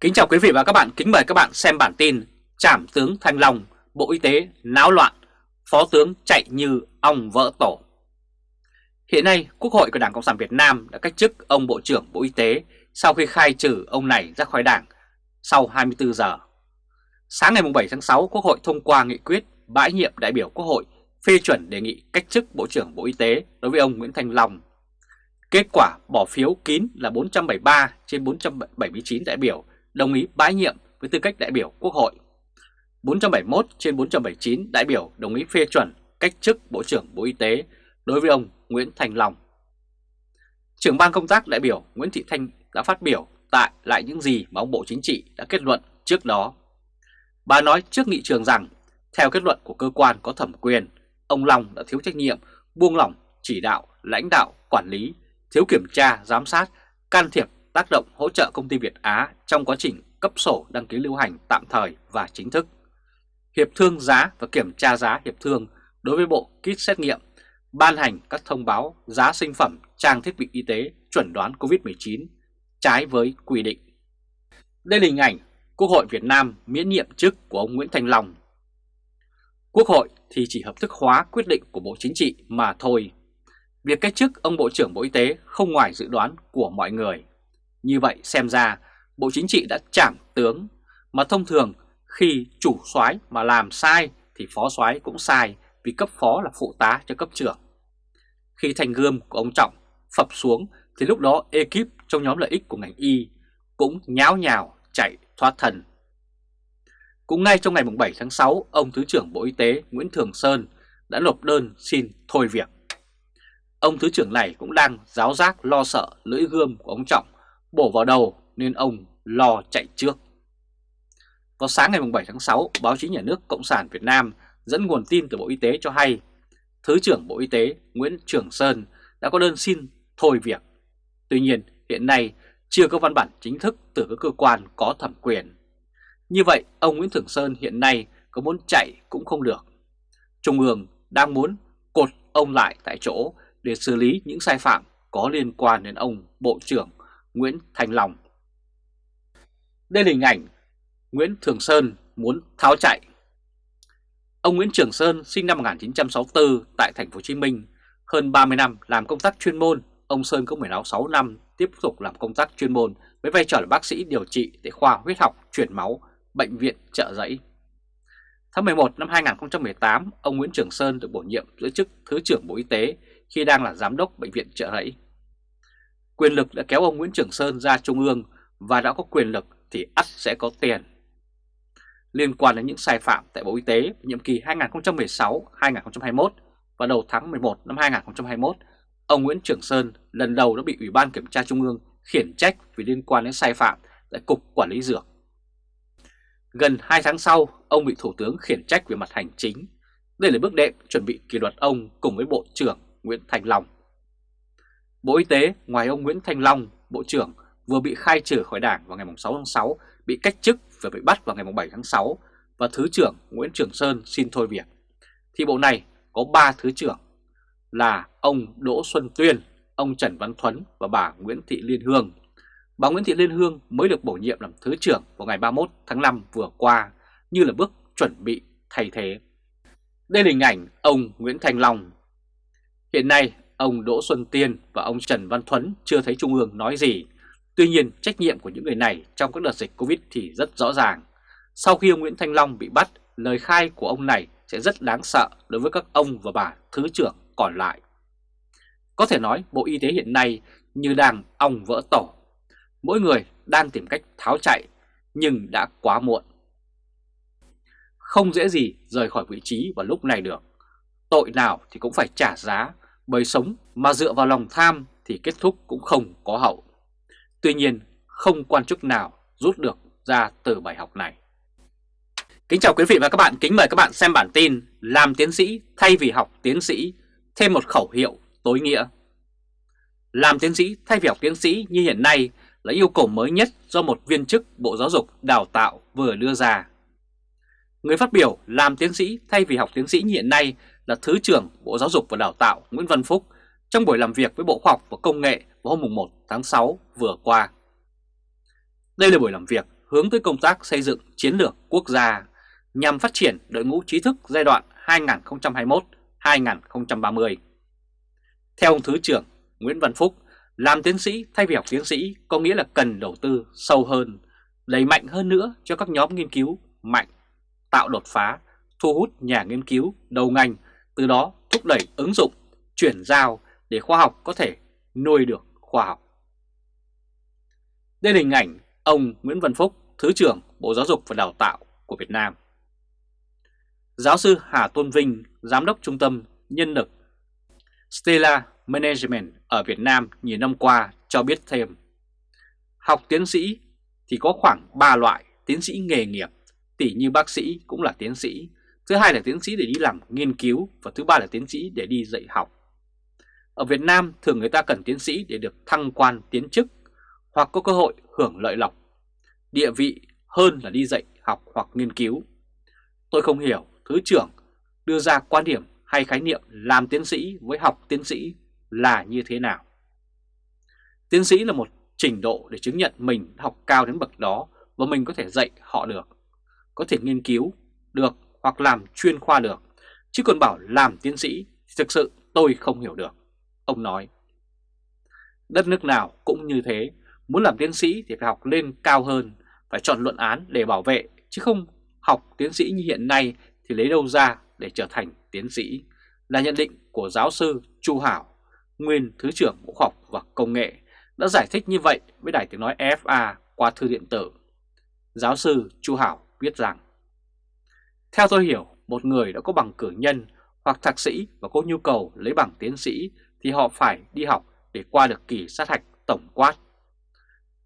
Kính chào quý vị và các bạn, kính mời các bạn xem bản tin Trảm tướng Thanh Long, Bộ Y tế náo loạn, Phó tướng chạy như ong vỡ tổ. Hiện nay, Quốc hội của Đảng Cộng sản Việt Nam đã cách chức ông Bộ trưởng Bộ Y tế sau khi khai trừ ông này ra khỏi Đảng sau 24 giờ. Sáng ngày 7 tháng 6, Quốc hội thông qua nghị quyết bãi nhiệm đại biểu Quốc hội phê chuẩn đề nghị cách chức Bộ trưởng Bộ Y tế đối với ông Nguyễn Thanh Long. Kết quả bỏ phiếu kín là 473 trên 479 đại biểu đồng ý bãi nhiệm với tư cách đại biểu Quốc hội. 471 trên 479 đại biểu đồng ý phê chuẩn cách chức Bộ trưởng Bộ Y tế đối với ông Nguyễn Thành Long. Trưởng ban công tác đại biểu Nguyễn Thị Thanh đã phát biểu tại lại những gì mà ông Bộ Chính trị đã kết luận trước đó. Bà nói trước nghị trường rằng, theo kết luận của cơ quan có thẩm quyền, ông Long đã thiếu trách nhiệm, buông lỏng, chỉ đạo, lãnh đạo, quản lý, thiếu kiểm tra, giám sát, can thiệp tác động hỗ trợ công ty Việt Á trong quá trình cấp sổ đăng ký lưu hành tạm thời và chính thức. Hiệp thương giá và kiểm tra giá hiệp thương đối với bộ kit xét nghiệm, ban hành các thông báo giá sinh phẩm trang thiết bị y tế chuẩn đoán COVID-19 trái với quy định. Đây là hình ảnh Quốc hội Việt Nam miễn nhiệm chức của ông Nguyễn Thành Long. Quốc hội thì chỉ hợp thức hóa quyết định của Bộ Chính trị mà thôi. Việc cách chức ông Bộ trưởng Bộ Y tế không ngoài dự đoán của mọi người. Như vậy xem ra Bộ Chính trị đã trảm tướng mà thông thường khi chủ soái mà làm sai thì phó soái cũng sai vì cấp phó là phụ tá cho cấp trưởng. Khi thành gươm của ông Trọng phập xuống thì lúc đó ekip trong nhóm lợi ích của ngành y cũng nháo nhào chạy thoát thần. Cũng ngay trong ngày 7 tháng 6, ông Thứ trưởng Bộ Y tế Nguyễn Thường Sơn đã nộp đơn xin thôi việc. Ông Thứ trưởng này cũng đang giáo giác lo sợ lưỡi gươm của ông Trọng bổ vào đầu nên ông lo chạy trước. Vào sáng ngày 7 tháng 6, báo chí nhà nước Cộng sản Việt Nam dẫn nguồn tin từ Bộ Y tế cho hay Thứ trưởng Bộ Y tế Nguyễn Trường Sơn đã có đơn xin thôi việc. Tuy nhiên, hiện nay chưa có văn bản chính thức từ các cơ quan có thẩm quyền. Như vậy, ông Nguyễn Trường Sơn hiện nay có muốn chạy cũng không được. Trung ương đang muốn cột ông lại tại chỗ để xử lý những sai phạm có liên quan đến ông Bộ trưởng Nguyễn Thành Long. Đây là hình ảnh Nguyễn Thường Sơn muốn tháo chạy. Ông Nguyễn Trường Sơn sinh năm 1964 tại thành phố Hồ Chí Minh, hơn 30 năm làm công tác chuyên môn, ông Sơn có 16 năm tiếp tục làm công tác chuyên môn với vai trò là bác sĩ điều trị tại khoa huyết học truyền máu, bệnh viện Trợ Giấy. Tháng 11 năm 2018, ông Nguyễn Trường Sơn được bổ nhiệm giữ chức Thứ trưởng Bộ Y tế khi đang là Giám đốc Bệnh viện Trợ giấy. Quyền lực đã kéo ông Nguyễn Trường Sơn ra Trung ương và đã có quyền lực thì ắt sẽ có tiền. Liên quan đến những sai phạm tại Bộ Y tế nhiệm kỳ 2016-2021 và đầu tháng 11 năm 2021, ông Nguyễn Trường Sơn lần đầu đã bị Ủy ban Kiểm tra Trung ương khiển trách vì liên quan đến sai phạm tại Cục Quản lý Dược. Gần 2 tháng sau, ông bị Thủ tướng khiển trách về mặt hành chính. Đây là bước đệm chuẩn bị kỷ luật ông cùng với Bộ trưởng Nguyễn Thành Long. Bộ Y tế ngoài ông Nguyễn Thanh Long, Bộ trưởng vừa bị khai trừ khỏi đảng vào ngày 6 tháng 6, bị cách chức và bị bắt vào ngày 7 tháng 6 và Thứ trưởng Nguyễn Trường Sơn xin thôi việc. Thì bộ này có 3 Thứ trưởng là ông Đỗ Xuân Tuyên, ông Trần Văn Thuấn và bà Nguyễn Thị Liên Hương. Bà Nguyễn Thị Liên Hương mới được bổ nhiệm làm Thứ trưởng vào ngày 31 tháng 5 vừa qua như là bước chuẩn bị thay thế. Đây là hình ảnh ông Nguyễn Thành Long. Hiện nay Ông Đỗ Xuân Tiên và ông Trần Văn Thuấn chưa thấy Trung ương nói gì. Tuy nhiên trách nhiệm của những người này trong các đợt dịch Covid thì rất rõ ràng. Sau khi ông Nguyễn Thanh Long bị bắt, lời khai của ông này sẽ rất đáng sợ đối với các ông và bà Thứ trưởng còn lại. Có thể nói Bộ Y tế hiện nay như đang ong vỡ tổ. Mỗi người đang tìm cách tháo chạy nhưng đã quá muộn. Không dễ gì rời khỏi vị trí vào lúc này được. Tội nào thì cũng phải trả giá bởi sống mà dựa vào lòng tham thì kết thúc cũng không có hậu. Tuy nhiên, không quan chức nào rút được ra từ bài học này. Kính chào quý vị và các bạn, kính mời các bạn xem bản tin Làm tiến sĩ thay vì học tiến sĩ, thêm một khẩu hiệu tối nghĩa. Làm tiến sĩ thay vì học tiến sĩ như hiện nay là yêu cầu mới nhất do một viên chức Bộ Giáo dục Đào tạo vừa đưa ra. Người phát biểu làm tiến sĩ thay vì học tiến sĩ như hiện nay là Thứ trưởng Bộ Giáo dục và Đào tạo Nguyễn Văn Phúc trong buổi làm việc với Bộ Khoa học và Công nghệ vào hôm 1 tháng 6 vừa qua. Đây là buổi làm việc hướng tới công tác xây dựng chiến lược quốc gia nhằm phát triển đội ngũ trí thức giai đoạn 2021-2030. Theo ông Thứ trưởng Nguyễn Văn Phúc, làm tiến sĩ thay vì học tiến sĩ có nghĩa là cần đầu tư sâu hơn, đẩy mạnh hơn nữa cho các nhóm nghiên cứu mạnh, tạo đột phá, thu hút nhà nghiên cứu đầu ngành, từ đó thúc đẩy ứng dụng, chuyển giao để khoa học có thể nuôi được khoa học. Đây là hình ảnh ông Nguyễn Văn Phúc, Thứ trưởng Bộ Giáo dục và Đào tạo của Việt Nam. Giáo sư Hà Tôn Vinh, Giám đốc Trung tâm Nhân lực Stella Management ở Việt Nam nhiều năm qua cho biết thêm. Học tiến sĩ thì có khoảng 3 loại tiến sĩ nghề nghiệp, tỉ như bác sĩ cũng là tiến sĩ, thứ hai là tiến sĩ để đi làm nghiên cứu và thứ ba là tiến sĩ để đi dạy học. Ở Việt Nam thường người ta cần tiến sĩ để được thăng quan tiến chức hoặc có cơ hội hưởng lợi lộc, địa vị hơn là đi dạy học hoặc nghiên cứu. Tôi không hiểu Thứ trưởng đưa ra quan điểm hay khái niệm làm tiến sĩ với học tiến sĩ là như thế nào. Tiến sĩ là một trình độ để chứng nhận mình học cao đến bậc đó và mình có thể dạy họ được, có thể nghiên cứu được hoặc làm chuyên khoa được, chứ còn bảo làm tiến sĩ thì thực sự tôi không hiểu được, ông nói. Đất nước nào cũng như thế, muốn làm tiến sĩ thì phải học lên cao hơn, phải chọn luận án để bảo vệ, chứ không học tiến sĩ như hiện nay thì lấy đâu ra để trở thành tiến sĩ, là nhận định của giáo sư Chu Hảo, nguyên Thứ trưởng Bộ Khoa học và Công nghệ, đã giải thích như vậy với Đài Tiếng Nói FA qua thư điện tử. Giáo sư Chu Hảo viết rằng, theo tôi hiểu, một người đã có bằng cử nhân hoặc thạc sĩ và có nhu cầu lấy bằng tiến sĩ thì họ phải đi học để qua được kỳ sát hạch tổng quát.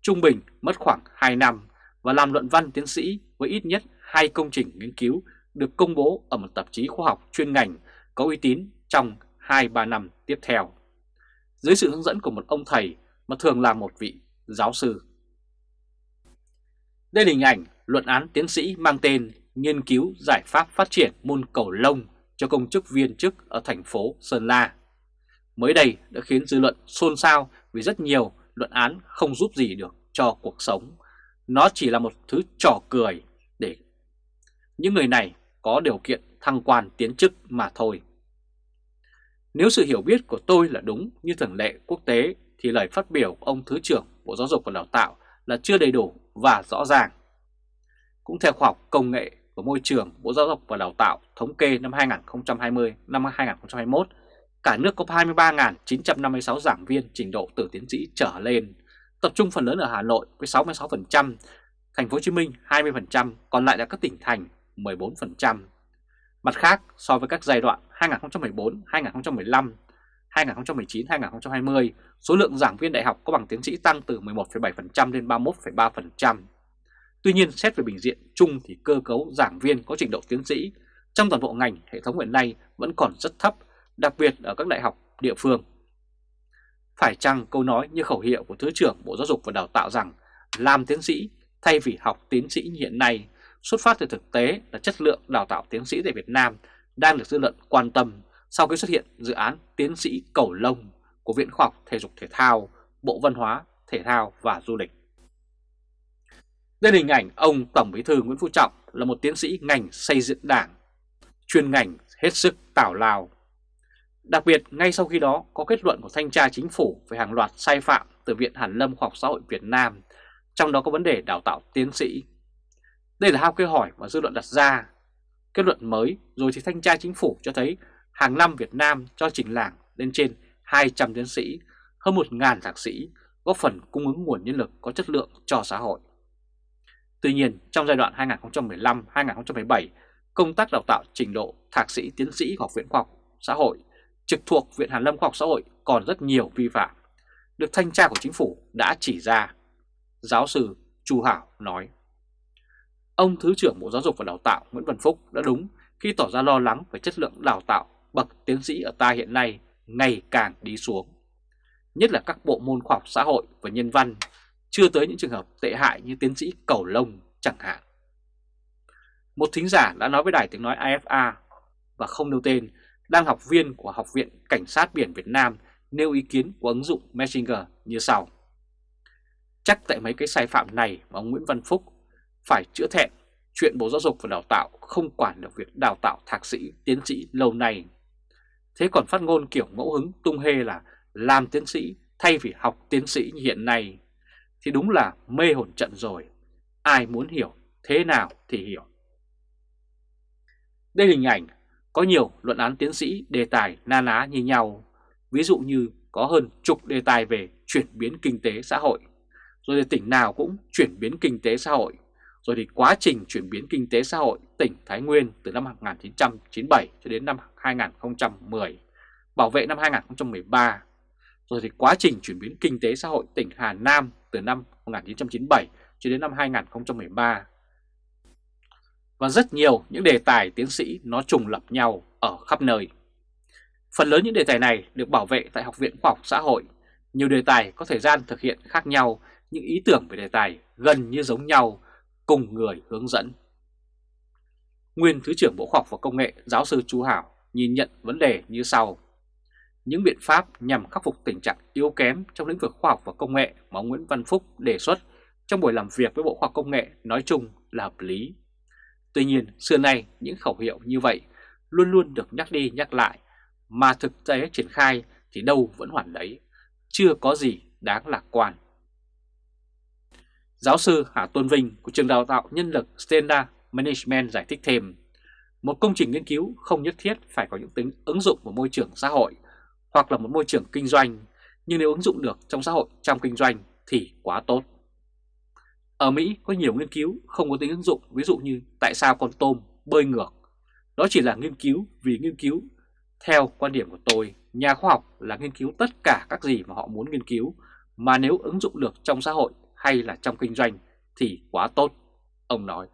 Trung bình mất khoảng 2 năm và làm luận văn tiến sĩ với ít nhất hai công trình nghiên cứu được công bố ở một tạp chí khoa học chuyên ngành có uy tín trong 2-3 năm tiếp theo. Dưới sự hướng dẫn của một ông thầy mà thường là một vị giáo sư. Đây là hình ảnh luận án tiến sĩ mang tên Nghiên cứu giải pháp phát triển môn cầu lông cho công chức viên chức ở thành phố Sơn La. Mới đây đã khiến dư luận xôn xao vì rất nhiều luận án không giúp gì được cho cuộc sống. Nó chỉ là một thứ trò cười để những người này có điều kiện thăng quan tiến chức mà thôi. Nếu sự hiểu biết của tôi là đúng như thường lệ quốc tế, thì lời phát biểu của ông Thứ trưởng Bộ Giáo dục và Đào tạo là chưa đầy đủ và rõ ràng. Cũng theo khoa học công nghệ của môi trường Bộ Giáo dục và Đào tạo thống kê năm 2020 năm 2021, cả nước có 23.956 giảng viên trình độ từ tiến sĩ trở lên, tập trung phần lớn ở Hà Nội với 66%, Thành phố Hồ Chí Minh 20%, còn lại là các tỉnh thành 14%. Mặt khác, so với các giai đoạn 2014, 2015, 2019, 2020, số lượng giảng viên đại học có bằng tiến sĩ tăng từ 11,7% lên 31,3%. Tuy nhiên, xét về bình diện chung thì cơ cấu giảng viên có trình độ tiến sĩ trong toàn bộ ngành hệ thống hiện nay vẫn còn rất thấp, đặc biệt ở các đại học địa phương. Phải chăng câu nói như khẩu hiệu của Thứ trưởng Bộ Giáo dục và Đào tạo rằng làm tiến sĩ thay vì học tiến sĩ như hiện nay xuất phát từ thực tế là chất lượng đào tạo tiến sĩ tại Việt Nam đang được dư luận quan tâm sau khi xuất hiện dự án tiến sĩ cầu lông của Viện Khoa học Thể dục Thể thao, Bộ Văn hóa, Thể thao và Du lịch. Đây là hình ảnh ông Tổng Bí thư Nguyễn Phú Trọng là một tiến sĩ ngành xây dựng đảng, chuyên ngành hết sức tảo lao. Đặc biệt, ngay sau khi đó có kết luận của Thanh tra Chính phủ về hàng loạt sai phạm từ Viện Hàn Lâm Khoa học Xã hội Việt Nam, trong đó có vấn đề đào tạo tiến sĩ đây là hai câu hỏi mà dư luận đặt ra. Kết luận mới rồi thì thanh tra chính phủ cho thấy hàng năm Việt Nam cho trình làng lên trên 200 tiến sĩ, hơn 1.000 thạc sĩ, góp phần cung ứng nguồn nhân lực có chất lượng cho xã hội. Tuy nhiên, trong giai đoạn 2015-2017, công tác đào tạo trình độ thạc sĩ tiến sĩ Học viện Khoa học Xã hội trực thuộc Viện Hàn Lâm Khoa học Xã hội còn rất nhiều vi phạm, được thanh tra của chính phủ đã chỉ ra. Giáo sư Chu Hảo nói. Ông Thứ trưởng Bộ Giáo dục và Đào tạo Nguyễn Văn Phúc đã đúng khi tỏ ra lo lắng về chất lượng đào tạo bậc tiến sĩ ở ta hiện nay ngày càng đi xuống. Nhất là các bộ môn khoa học xã hội và nhân văn, chưa tới những trường hợp tệ hại như tiến sĩ cầu lông chẳng hạn. Một thính giả đã nói với Đài Tiếng Nói AFA và không nêu tên, đang học viên của Học viện Cảnh sát Biển Việt Nam nêu ý kiến của ứng dụng Messenger như sau. Chắc tại mấy cái sai phạm này mà ông Nguyễn Văn Phúc phải chữa thẹn chuyện Bộ Giáo dục và Đào tạo không quản được việc đào tạo thạc sĩ, tiến sĩ lâu nay. Thế còn phát ngôn kiểu ngẫu hứng tung hê là làm tiến sĩ thay vì học tiến sĩ như hiện nay thì đúng là mê hồn trận rồi. Ai muốn hiểu thế nào thì hiểu. Đây là hình ảnh có nhiều luận án tiến sĩ đề tài na ná như nhau. Ví dụ như có hơn chục đề tài về chuyển biến kinh tế xã hội. Rồi thì tỉnh nào cũng chuyển biến kinh tế xã hội. Rồi thì quá trình chuyển biến kinh tế xã hội tỉnh Thái Nguyên từ năm 1997 cho đến năm 2010, bảo vệ năm 2013. Rồi thì quá trình chuyển biến kinh tế xã hội tỉnh Hà Nam từ năm 1997 cho đến năm 2013. Và rất nhiều những đề tài tiến sĩ nó trùng lập nhau ở khắp nơi. Phần lớn những đề tài này được bảo vệ tại Học viện Khoa học Xã hội. Nhiều đề tài có thời gian thực hiện khác nhau, những ý tưởng về đề tài gần như giống nhau, cùng người hướng dẫn. Nguyên Thứ trưởng Bộ Khoa học và Công nghệ giáo sư Chu Hảo nhìn nhận vấn đề như sau. Những biện pháp nhằm khắc phục tình trạng yếu kém trong lĩnh vực khoa học và công nghệ mà ông Nguyễn Văn Phúc đề xuất trong buổi làm việc với Bộ Khoa học Công nghệ nói chung là hợp lý. Tuy nhiên, xưa nay những khẩu hiệu như vậy luôn luôn được nhắc đi nhắc lại, mà thực tế triển khai thì đâu vẫn hoàn đấy, chưa có gì đáng lạc quan. Giáo sư Hà Tôn Vinh của trường đào tạo nhân lực Standard Management giải thích thêm, một công trình nghiên cứu không nhất thiết phải có những tính ứng dụng vào môi trường xã hội hoặc là một môi trường kinh doanh, nhưng nếu ứng dụng được trong xã hội trong kinh doanh thì quá tốt. Ở Mỹ có nhiều nghiên cứu không có tính ứng dụng, ví dụ như tại sao con tôm bơi ngược. Đó chỉ là nghiên cứu vì nghiên cứu. Theo quan điểm của tôi, nhà khoa học là nghiên cứu tất cả các gì mà họ muốn nghiên cứu, mà nếu ứng dụng được trong xã hội hay là trong kinh doanh thì quá tốt, ông nói.